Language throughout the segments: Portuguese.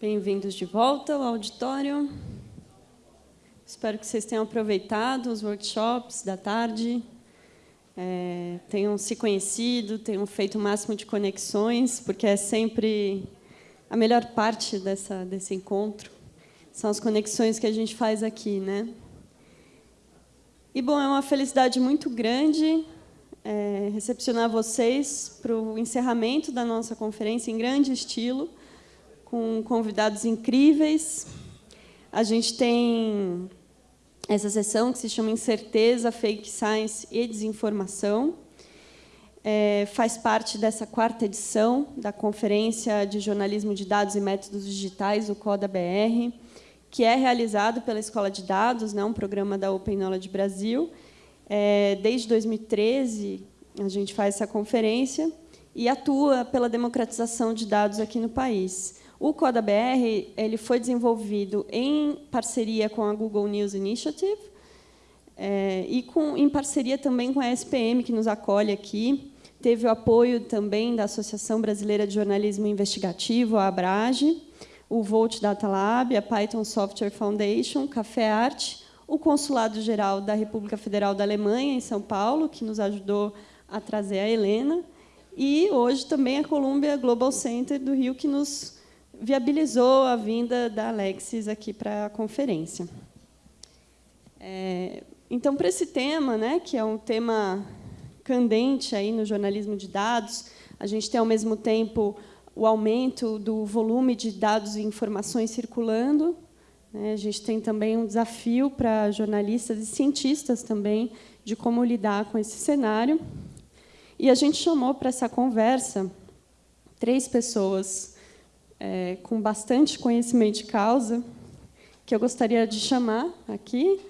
Bem-vindos de volta ao auditório. Espero que vocês tenham aproveitado os workshops da tarde, é, tenham se conhecido, tenham feito o máximo de conexões, porque é sempre a melhor parte dessa, desse encontro, são as conexões que a gente faz aqui. Né? E, bom, é uma felicidade muito grande é, recepcionar vocês para o encerramento da nossa conferência em grande estilo, com convidados incríveis. A gente tem essa sessão que se chama Incerteza, Fake Science e Desinformação. É, faz parte dessa quarta edição da Conferência de Jornalismo de Dados e Métodos Digitais, o CODA-BR, que é realizado pela Escola de Dados, né, um programa da Open Knowledge Brasil. É, desde 2013, a gente faz essa conferência e atua pela democratização de dados aqui no país. O CodaBR ele foi desenvolvido em parceria com a Google News Initiative é, e com, em parceria também com a SPM, que nos acolhe aqui. Teve o apoio também da Associação Brasileira de Jornalismo Investigativo, a ABRAGE, o Volt Data Lab, a Python Software Foundation, Café Arte, o Consulado Geral da República Federal da Alemanha, em São Paulo, que nos ajudou a trazer a Helena, e hoje também a Columbia Global Center do Rio, que nos viabilizou a vinda da Alexis aqui para a conferência. É, então, para esse tema, né, que é um tema candente aí no jornalismo de dados, a gente tem, ao mesmo tempo, o aumento do volume de dados e informações circulando. Né, a gente tem também um desafio para jornalistas e cientistas também de como lidar com esse cenário. E a gente chamou para essa conversa três pessoas é, com bastante conhecimento de causa, que eu gostaria de chamar aqui,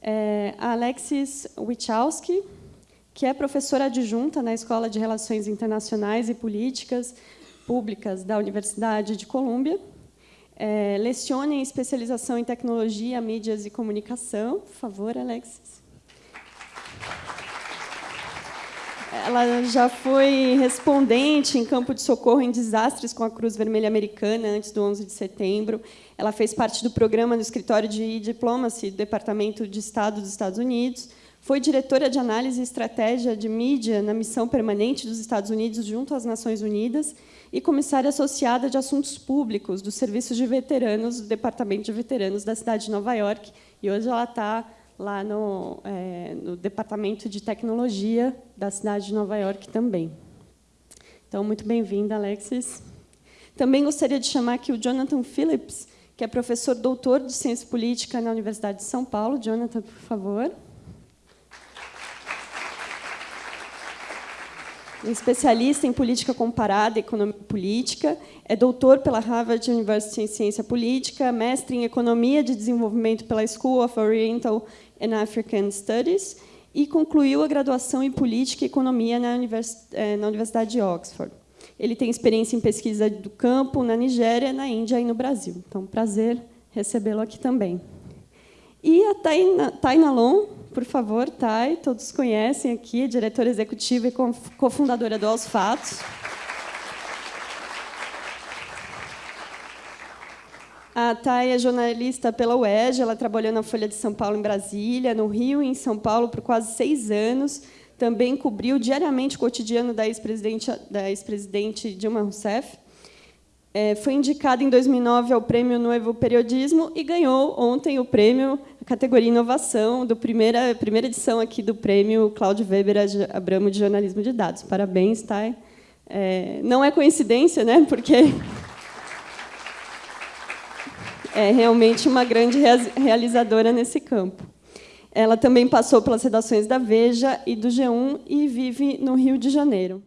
é a Alexis Wichowski, que é professora adjunta na Escola de Relações Internacionais e Políticas Públicas da Universidade de Colômbia. É, leciona em especialização em tecnologia, mídias e comunicação. Por favor, Alexis. Ela já foi respondente em campo de socorro em desastres com a Cruz Vermelha Americana antes do 11 de setembro. Ela fez parte do programa do Escritório de Diplomacy do Departamento de Estado dos Estados Unidos. Foi diretora de análise e estratégia de mídia na missão permanente dos Estados Unidos junto às Nações Unidas e comissária associada de assuntos públicos do Serviço de Veteranos do Departamento de Veteranos da cidade de Nova York. E hoje ela está lá no, é, no Departamento de Tecnologia da cidade de Nova York também. Então, muito bem-vinda, Alexis. Também gostaria de chamar aqui o Jonathan Phillips, que é professor doutor de Ciência Política na Universidade de São Paulo. Jonathan, por favor. Especialista em política comparada e economia política, é doutor pela Harvard University em ciência política, mestre em economia de desenvolvimento pela School of Oriental and African Studies e concluiu a graduação em política e economia na, eh, Universidade de Oxford. Ele tem experiência em pesquisa do campo na Nigéria, na Índia e no Brasil. Então, prazer recebê-lo aqui também. E a Taina Long, por favor, Tai, todos conhecem aqui, diretora executiva e cofundadora do Aos Fatos. A Thay é jornalista pela UERJ, ela trabalhou na Folha de São Paulo em Brasília, no Rio e em São Paulo por quase seis anos. Também cobriu diariamente o cotidiano da ex-presidente ex Dilma Rousseff. É, foi indicada em 2009 ao Prêmio Novo Periodismo e ganhou ontem o prêmio, a categoria Inovação, do primeira, primeira edição aqui do Prêmio Cláudio Weber Abramo de Jornalismo de Dados. Parabéns, Thay. É, não é coincidência, né? porque é realmente uma grande realizadora nesse campo. Ela também passou pelas redações da Veja e do G1 e vive no Rio de Janeiro.